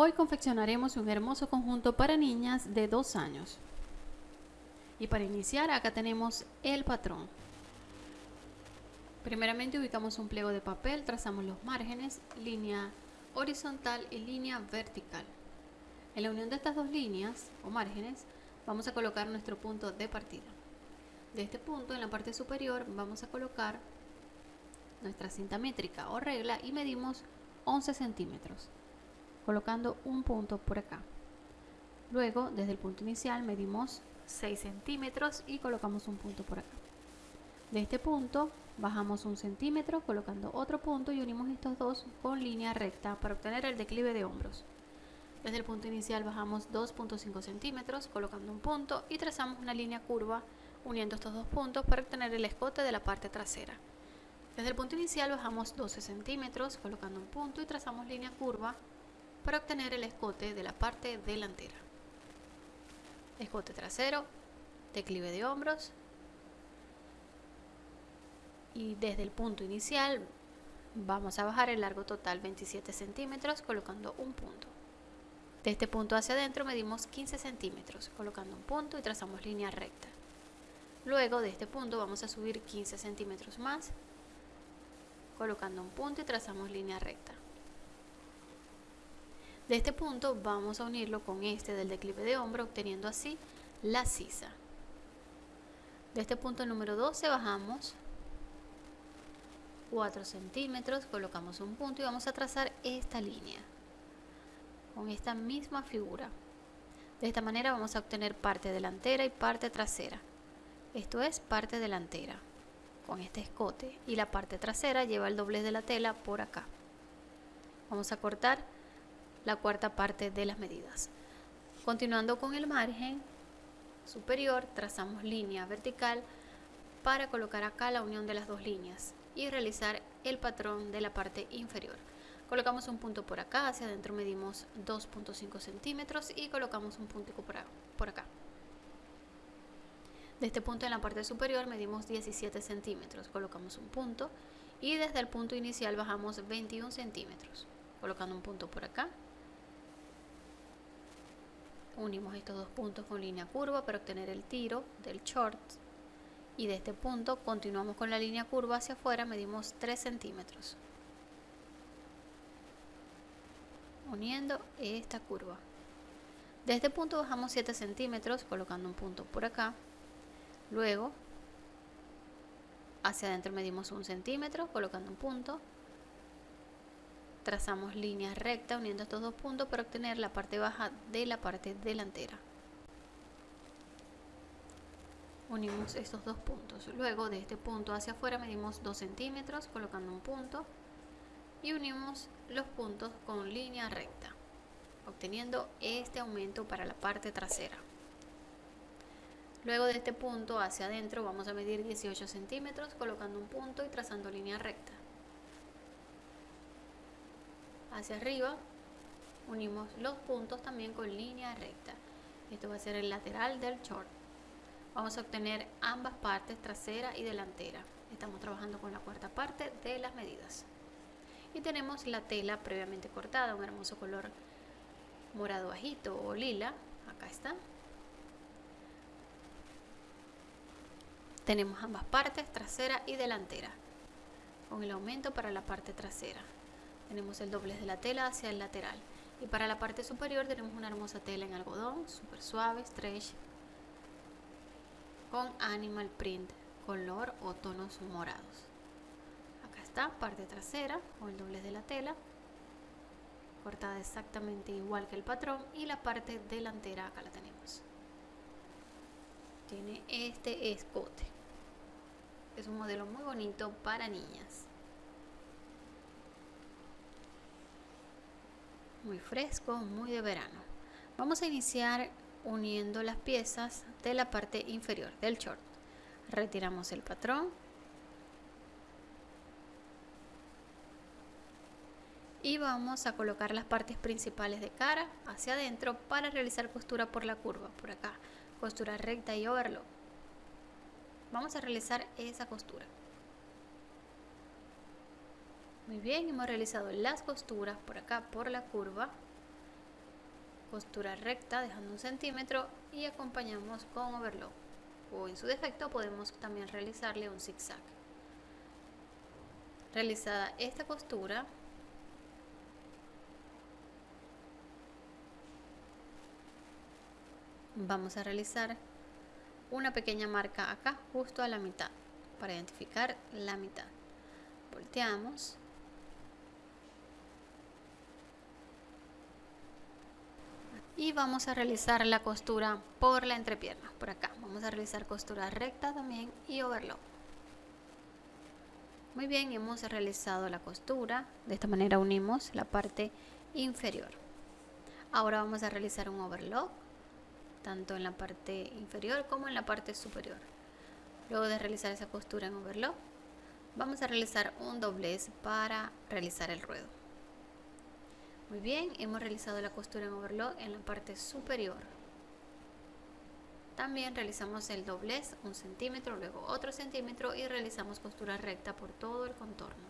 Hoy confeccionaremos un hermoso conjunto para niñas de 2 años. Y para iniciar acá tenemos el patrón. Primeramente ubicamos un pliego de papel, trazamos los márgenes, línea horizontal y línea vertical. En la unión de estas dos líneas o márgenes vamos a colocar nuestro punto de partida. De este punto en la parte superior vamos a colocar nuestra cinta métrica o regla y medimos 11 centímetros colocando un punto por acá. Luego desde el punto inicial medimos 6 centímetros y colocamos un punto por acá. De este punto bajamos un centímetro colocando otro punto y unimos estos dos con línea recta para obtener el declive de hombros. Desde el punto inicial bajamos 2.5 centímetros colocando un punto y trazamos una línea curva uniendo estos dos puntos para obtener el escote de la parte trasera. Desde el punto inicial bajamos 12 centímetros colocando un punto y trazamos línea curva para obtener el escote de la parte delantera. Escote trasero, declive de hombros y desde el punto inicial vamos a bajar el largo total 27 centímetros colocando un punto. De este punto hacia adentro medimos 15 centímetros colocando un punto y trazamos línea recta. Luego de este punto vamos a subir 15 centímetros más colocando un punto y trazamos línea recta. De este punto vamos a unirlo con este del declive de hombro obteniendo así la sisa. De este punto número 12 bajamos 4 centímetros, colocamos un punto y vamos a trazar esta línea con esta misma figura. De esta manera vamos a obtener parte delantera y parte trasera. Esto es parte delantera con este escote y la parte trasera lleva el doblez de la tela por acá. Vamos a cortar la cuarta parte de las medidas. Continuando con el margen superior, trazamos línea vertical para colocar acá la unión de las dos líneas y realizar el patrón de la parte inferior. Colocamos un punto por acá, hacia adentro medimos 2.5 centímetros y colocamos un punto por acá. De este punto en la parte superior medimos 17 centímetros, colocamos un punto y desde el punto inicial bajamos 21 centímetros, colocando un punto por acá. Unimos estos dos puntos con línea curva para obtener el tiro del short y de este punto continuamos con la línea curva hacia afuera, medimos 3 centímetros. Uniendo esta curva. De este punto bajamos 7 centímetros colocando un punto por acá Luego, hacia adentro medimos un centímetro colocando un punto. Trazamos líneas rectas uniendo estos dos puntos para obtener la parte baja de la parte delantera. Unimos estos dos puntos. Luego de este punto hacia afuera medimos 2 centímetros colocando un punto y unimos los puntos con línea recta, obteniendo este aumento para la parte trasera. Luego de este punto hacia adentro vamos a medir 18 centímetros colocando un punto y trazando línea recta. Hacia arriba unimos los puntos también con línea recta. Esto va a ser el lateral del short. Vamos a obtener ambas partes, trasera y delantera. Estamos trabajando con la cuarta parte de las medidas. Y tenemos la tela previamente cortada, un hermoso color morado bajito o lila. Acá está. Tenemos ambas partes, trasera y delantera, con el aumento para la parte trasera. Tenemos el doblez de la tela hacia el lateral. Y para la parte superior tenemos una hermosa tela en algodón, súper suave, stretch, con animal print, color o tonos morados. Acá está, parte trasera, con el doblez de la tela, cortada exactamente igual que el patrón. Y la parte delantera, acá la tenemos. Tiene este escote. Es un modelo muy bonito para niñas. Muy fresco, muy de verano. Vamos a iniciar uniendo las piezas de la parte inferior del short. Retiramos el patrón. Y vamos a colocar las partes principales de cara hacia adentro para realizar costura por la curva, por acá. Costura recta y overlock vamos a realizar esa costura muy bien hemos realizado las costuras por acá por la curva. Costura recta dejando un centímetro y acompañamos con overlock. O en su defecto podemos también realizarle un zigzag. Realizada esta costura vamos a realizar una pequeña marca acá justo a la mitad para identificar la mitad. Volteamos y vamos a realizar la costura por la entrepierna por acá. Vamos a realizar costura recta también y overlock. Muy bien hemos realizado la costura. De esta manera unimos la parte inferior. Ahora vamos a realizar un overlock tanto en la parte inferior como en la parte superior. Luego de realizar esa costura en overlock vamos a realizar un doblez para realizar el ruedo muy bien, hemos realizado la costura en overlock en la parte superior. También realizamos el doblez, un centímetro, luego otro centímetro y realizamos costura recta por todo el contorno.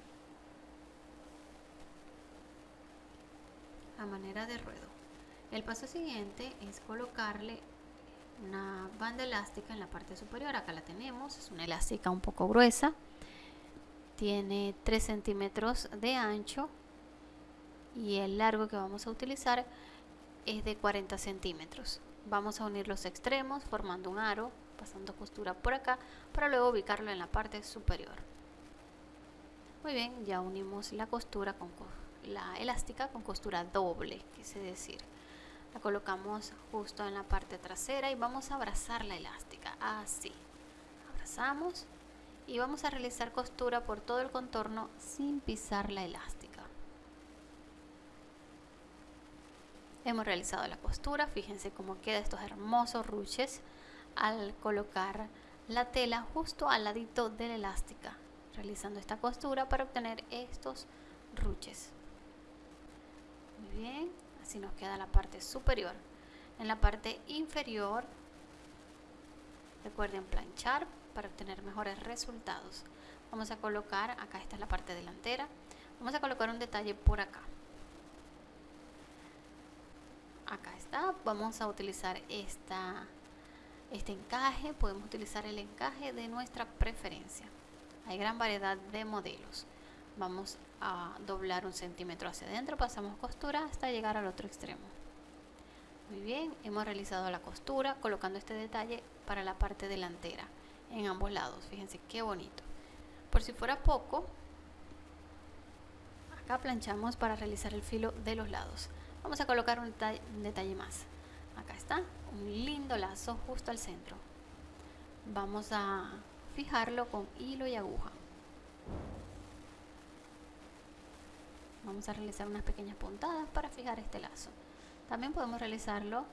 A manera de ruedo. El paso siguiente es colocarle una banda elástica en la parte superior. Acá la tenemos, es una elástica un poco gruesa. Tiene 3 centímetros de ancho y el largo que vamos a utilizar es de 40 centímetros. Vamos a unir los extremos formando un aro pasando costura por acá para luego ubicarlo en la parte superior. Muy bien ya unimos la costura con la elástica con costura doble quise decir. La colocamos justo en la parte trasera y vamos a abrazar la elástica así. Abrazamos y vamos a realizar costura por todo el contorno sin pisar la elástica hemos realizado la costura fíjense cómo queda estos hermosos ruches al colocar la tela justo al ladito de la elástica realizando esta costura para obtener estos ruches. Muy bien así nos queda la parte superior. En la parte inferior recuerden planchar para obtener mejores resultados. Vamos a colocar acá esta es la parte delantera vamos a colocar un detalle por acá acá está. Vamos a utilizar esta este encaje. Podemos utilizar el encaje de nuestra preferencia. Hay gran variedad de modelos. Vamos a doblar un centímetro hacia adentro. Pasamos costura hasta llegar al otro extremo. Muy bien hemos realizado la costura colocando este detalle para la parte delantera en ambos lados. Fíjense qué bonito. Por si fuera poco acá planchamos para realizar el filo de los lados vamos a colocar un detalle, más. Acá está un lindo lazo justo al centro. Vamos a fijarlo con hilo y aguja. Vamos a realizar unas pequeñas puntadas para fijar este lazo. También podemos realizarlo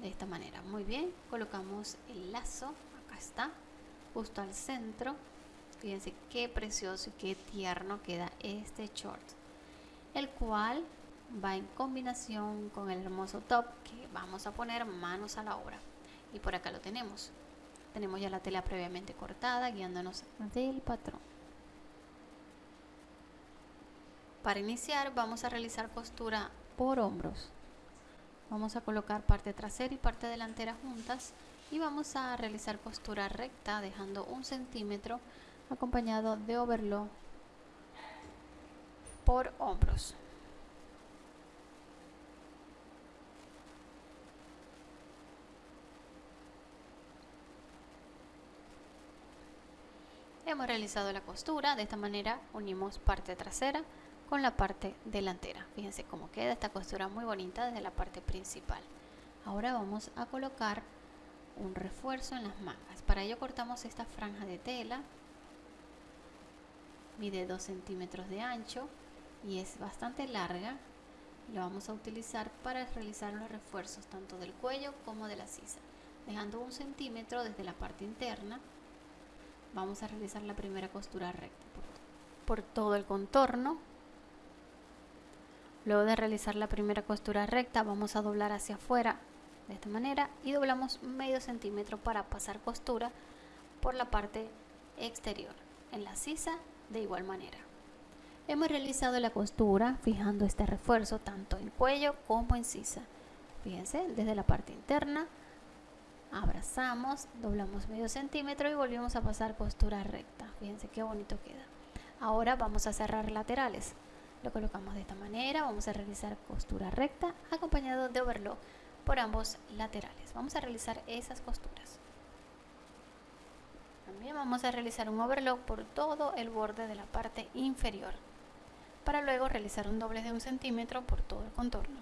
de esta manera. Muy bien colocamos el lazo acá está justo al centro. Fíjense qué precioso y qué tierno queda este short el cual va en combinación con el hermoso top que vamos a poner manos a la obra. Y por acá lo tenemos. Tenemos ya la tela previamente cortada guiándonos del patrón. Para iniciar vamos a realizar costura por hombros. Vamos a colocar parte trasera y parte delantera juntas y vamos a realizar costura recta dejando un centímetro acompañado de overlock por hombros. Hemos realizado la costura, de esta manera unimos parte trasera con la parte delantera. Fíjense cómo queda esta costura muy bonita desde la parte principal. Ahora vamos a colocar un refuerzo en las mangas. Para ello cortamos esta franja de tela, mide 2 centímetros de ancho y es bastante larga lo vamos a utilizar para realizar los refuerzos tanto del cuello como de la sisa. Dejando un centímetro desde la parte interna vamos a realizar la primera costura recta por, todo el contorno. Luego de realizar la primera costura recta vamos a doblar hacia afuera de esta manera y doblamos medio centímetro para pasar costura por la parte exterior en la sisa de igual manera Hemos realizado la costura fijando este refuerzo tanto en cuello como en sisa. Fíjense, desde la parte interna abrazamos, doblamos medio centímetro y volvemos a pasar costura recta. Fíjense qué bonito queda. Ahora vamos a cerrar laterales. Lo colocamos de esta manera, vamos a realizar costura recta acompañado de overlock por ambos laterales. Vamos a realizar esas costuras. También vamos a realizar un overlock por todo el borde de la parte inferior para luego realizar un doble de un centímetro por todo el contorno.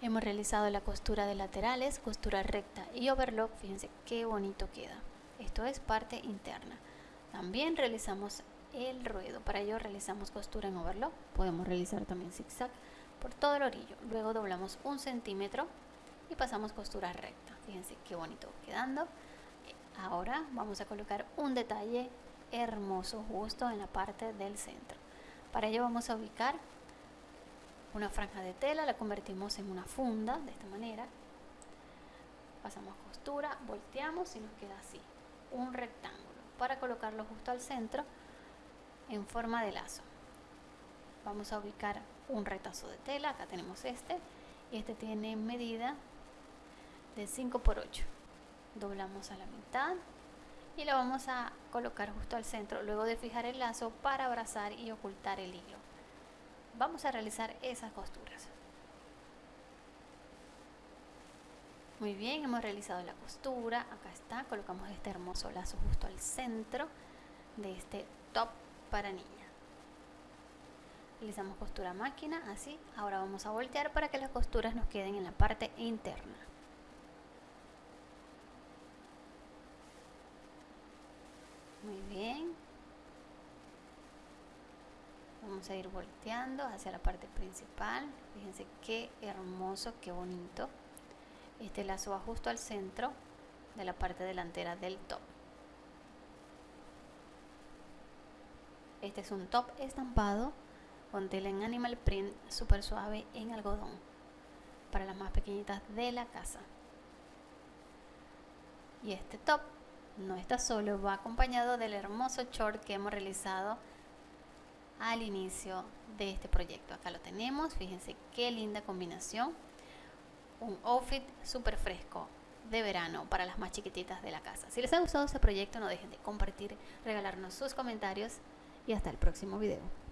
Hemos realizado la costura de laterales, costura recta y overlock, fíjense qué bonito queda. Esto es parte interna. También realizamos el ruedo, para ello realizamos costura en overlock, podemos realizar también zigzag por todo el orillo. Luego doblamos un centímetro y pasamos costura recta. Fíjense qué bonito quedando. Ahora vamos a colocar un detalle hermoso justo en la parte del centro. Para ello vamos a ubicar una franja de tela, la convertimos en una funda de esta manera. Pasamos costura, volteamos y nos queda así, un rectángulo para colocarlo justo al centro en forma de lazo. Vamos a ubicar un retazo de tela, acá tenemos este, y este tiene medida de 5 por 8. Doblamos a la mitad y lo vamos a colocar justo al centro luego de fijar el lazo para abrazar y ocultar el hilo. Vamos a realizar esas costuras. Muy bien hemos realizado la costura. Acá está colocamos este hermoso lazo justo al centro de este top para niña. Realizamos costura máquina así. Ahora vamos a voltear para que las costuras nos queden en la parte interna muy bien a ir volteando hacia la parte principal. Fíjense qué hermoso qué bonito. Este lazo va justo al centro de la parte delantera del top. Este es un top estampado con tela en animal print súper suave en algodón para las más pequeñitas de la casa. Y este top no está solo, va acompañado del hermoso short que hemos realizado al inicio de este proyecto. Acá lo tenemos, fíjense qué linda combinación. Un outfit súper fresco de verano para las más chiquititas de la casa. Si les ha gustado este proyecto no dejen de compartir, regalarnos sus comentarios y hasta el próximo video.